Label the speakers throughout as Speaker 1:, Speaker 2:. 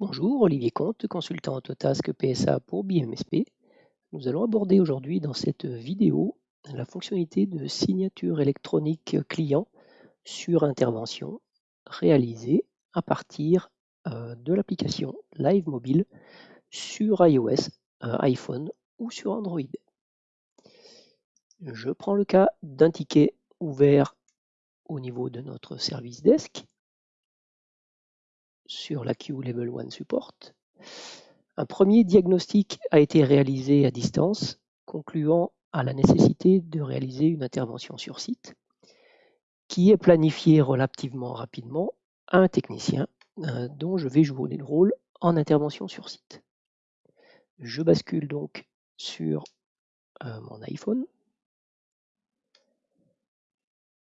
Speaker 1: Bonjour, Olivier Comte, consultant Autotask PSA pour BMSP. Nous allons aborder aujourd'hui dans cette vidéo la fonctionnalité de signature électronique client sur intervention réalisée à partir euh, de l'application Live Mobile sur iOS, euh, iPhone ou sur Android. Je prends le cas d'un ticket ouvert au niveau de notre service desk sur la Q Level 1 Support. Un premier diagnostic a été réalisé à distance, concluant à la nécessité de réaliser une intervention sur site, qui est planifiée relativement rapidement à un technicien euh, dont je vais jouer le rôle en intervention sur site. Je bascule donc sur euh, mon iPhone.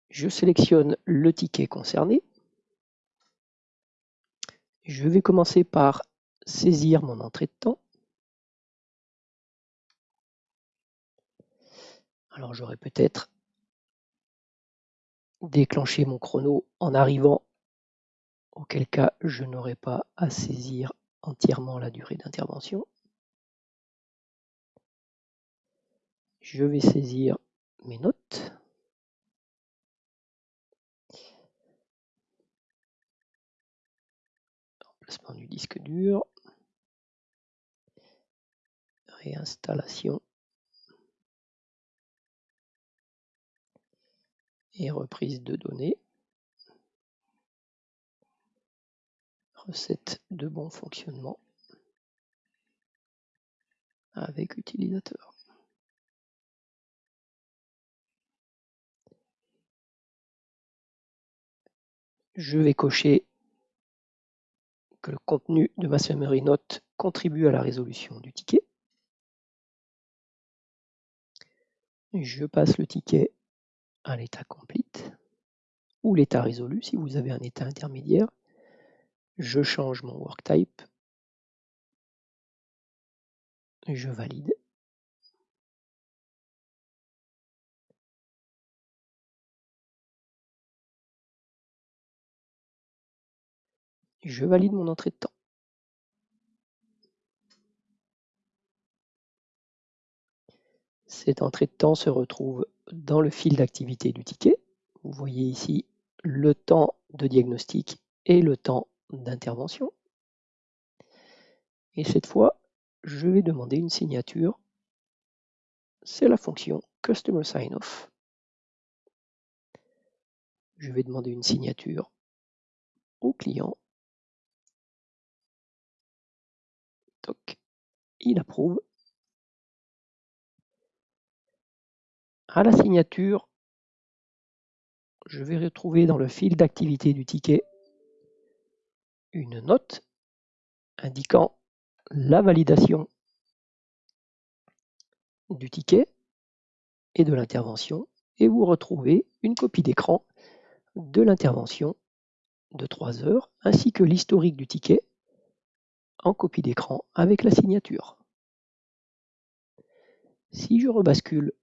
Speaker 1: Je sélectionne le ticket concerné je vais commencer par saisir mon entrée de temps. Alors j'aurais peut-être déclenché mon chrono en arrivant, auquel cas je n'aurais pas à saisir entièrement la durée d'intervention. Je vais saisir mes notes. Du disque dur, réinstallation. Et reprise de données, recette de bon fonctionnement. Avec utilisateur. Je vais cocher que le contenu de ma summary note contribue à la résolution du ticket. Je passe le ticket à l'état complete ou l'état résolu si vous avez un état intermédiaire. Je change mon work type. Je valide. Je valide mon entrée de temps. Cette entrée de temps se retrouve dans le fil d'activité du ticket. Vous voyez ici le temps de diagnostic et le temps d'intervention. Et cette fois, je vais demander une signature. C'est la fonction Customer Sign Off. Je vais demander une signature au client il approuve. À la signature, je vais retrouver dans le fil d'activité du ticket une note indiquant la validation du ticket et de l'intervention et vous retrouvez une copie d'écran de l'intervention de 3 heures ainsi que l'historique du ticket en copie d'écran avec la signature. Si je rebascule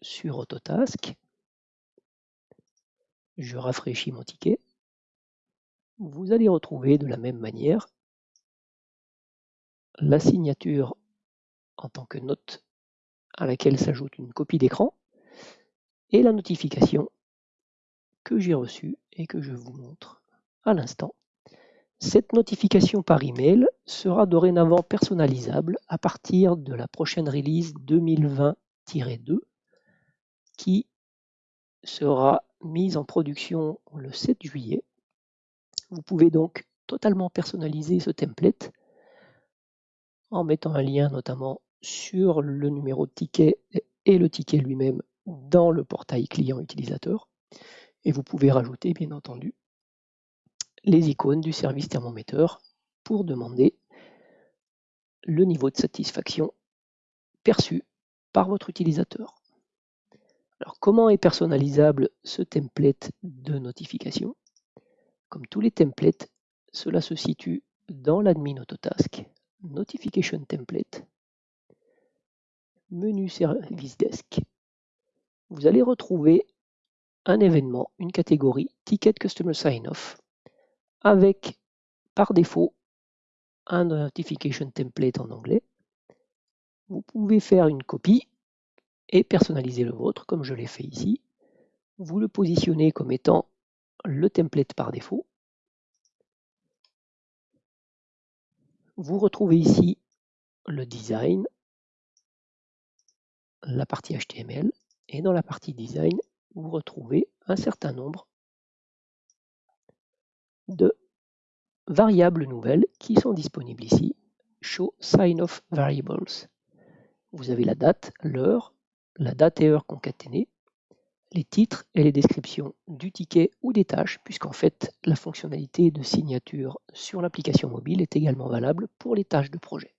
Speaker 1: sur Autotask, je rafraîchis mon ticket, vous allez retrouver de la même manière la signature en tant que note à laquelle s'ajoute une copie d'écran et la notification que j'ai reçue et que je vous montre à l'instant. Cette notification par email sera dorénavant personnalisable à partir de la prochaine release 2020-2 qui sera mise en production le 7 juillet. Vous pouvez donc totalement personnaliser ce template en mettant un lien notamment sur le numéro de ticket et le ticket lui-même dans le portail client utilisateur. Et vous pouvez rajouter bien entendu les icônes du service thermométeur pour demander le niveau de satisfaction perçu par votre utilisateur. Alors comment est personnalisable ce template de notification? Comme tous les templates, cela se situe dans l'admin Autotask, Notification Template, menu Service Desk. Vous allez retrouver un événement, une catégorie Ticket Customer Sign-Off avec par défaut un notification template en anglais. Vous pouvez faire une copie et personnaliser le vôtre comme je l'ai fait ici. Vous le positionnez comme étant le template par défaut. Vous retrouvez ici le design, la partie HTML, et dans la partie design, vous retrouvez un certain nombre de variables nouvelles qui sont disponibles ici. Show sign of variables. Vous avez la date, l'heure, la date et heure concaténées, les titres et les descriptions du ticket ou des tâches, puisqu'en fait, la fonctionnalité de signature sur l'application mobile est également valable pour les tâches de projet.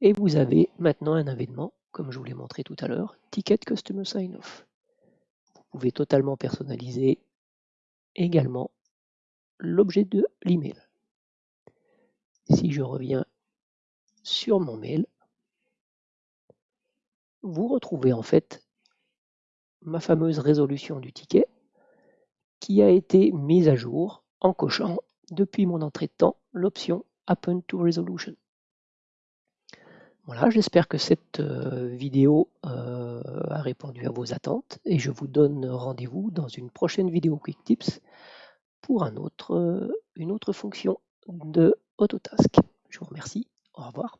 Speaker 1: Et vous avez maintenant un événement, comme je vous l'ai montré tout à l'heure, Ticket Customer Sign Off. Vous pouvez totalement personnaliser également l'objet de l'email. Si je reviens sur mon mail, vous retrouvez en fait ma fameuse résolution du ticket qui a été mise à jour en cochant depuis mon entrée de temps l'option Happen to Resolution. Voilà, j'espère que cette euh, vidéo euh, a répondu à vos attentes et je vous donne rendez-vous dans une prochaine vidéo Quick Tips pour euh, une autre fonction de Autotask. Je vous remercie, au revoir.